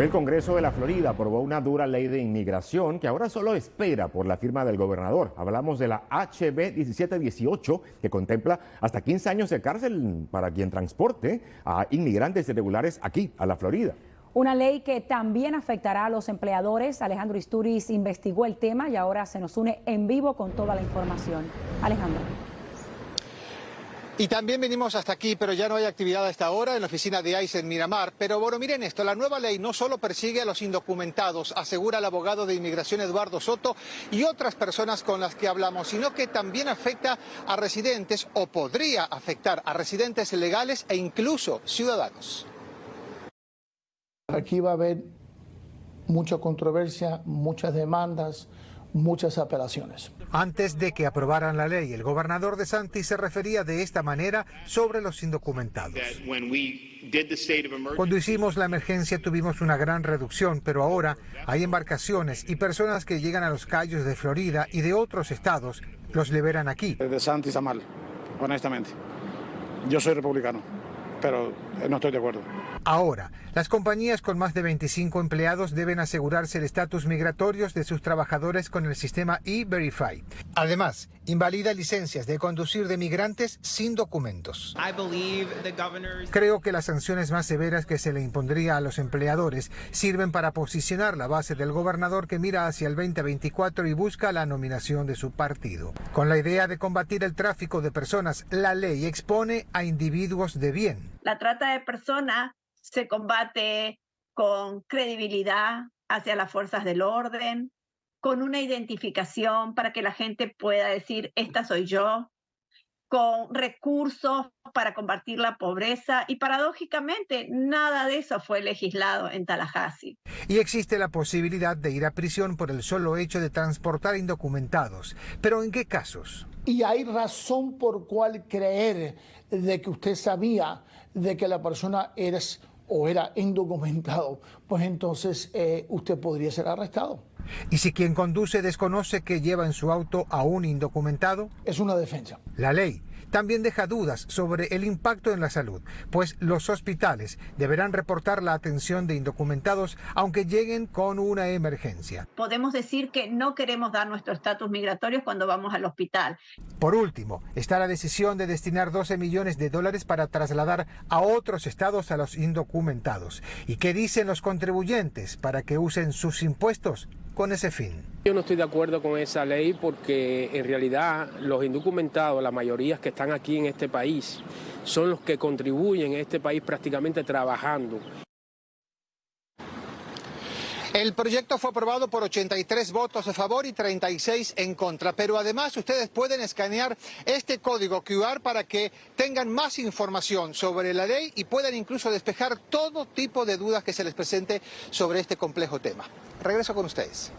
El Congreso de la Florida aprobó una dura ley de inmigración que ahora solo espera por la firma del gobernador. Hablamos de la HB 1718 que contempla hasta 15 años de cárcel para quien transporte a inmigrantes irregulares aquí, a la Florida. Una ley que también afectará a los empleadores. Alejandro Isturiz investigó el tema y ahora se nos une en vivo con toda la información. Alejandro. Y también venimos hasta aquí, pero ya no hay actividad a esta hora en la oficina de ICE en Miramar. Pero bueno, miren esto, la nueva ley no solo persigue a los indocumentados, asegura el abogado de inmigración Eduardo Soto y otras personas con las que hablamos, sino que también afecta a residentes o podría afectar a residentes legales e incluso ciudadanos. Aquí va a haber mucha controversia, muchas demandas, muchas apelaciones. Antes de que aprobaran la ley, el gobernador de Santi se refería de esta manera sobre los indocumentados. Cuando hicimos la emergencia tuvimos una gran reducción, pero ahora hay embarcaciones y personas que llegan a los callos de Florida y de otros estados, los liberan aquí. De Santi está mal, honestamente. Yo soy republicano, pero no estoy de acuerdo. Ahora, las compañías con más de 25 empleados deben asegurarse el estatus migratorios de sus trabajadores con el sistema E-Verify. Además, invalida licencias de conducir de migrantes sin documentos. Creo que las sanciones más severas que se le impondría a los empleadores sirven para posicionar la base del gobernador que mira hacia el 2024 y busca la nominación de su partido. Con la idea de combatir el tráfico de personas, la ley expone a individuos de bien. La trata de personas se combate con credibilidad hacia las fuerzas del orden, con una identificación para que la gente pueda decir, esta soy yo, con recursos para combatir la pobreza y paradójicamente nada de eso fue legislado en Tallahassee. Y existe la posibilidad de ir a prisión por el solo hecho de transportar indocumentados. Pero ¿en qué casos? Y hay razón por cual creer de que usted sabía de que la persona eres o era indocumentado, pues entonces eh, usted podría ser arrestado. ¿Y si quien conduce desconoce que lleva en su auto a un indocumentado? Es una defensa. La ley también deja dudas sobre el impacto en la salud, pues los hospitales deberán reportar la atención de indocumentados aunque lleguen con una emergencia. Podemos decir que no queremos dar nuestro estatus migratorio cuando vamos al hospital. Por último, está la decisión de destinar 12 millones de dólares para trasladar a otros estados a los indocumentados. ¿Y qué dicen los contribuyentes para que usen sus impuestos con ese fin? Yo no estoy de acuerdo con esa ley porque en realidad los indocumentados, la mayoría que están aquí en este país, son los que contribuyen en este país prácticamente trabajando. El proyecto fue aprobado por 83 votos a favor y 36 en contra, pero además ustedes pueden escanear este código QR para que tengan más información sobre la ley y puedan incluso despejar todo tipo de dudas que se les presente sobre este complejo tema. Regreso con ustedes.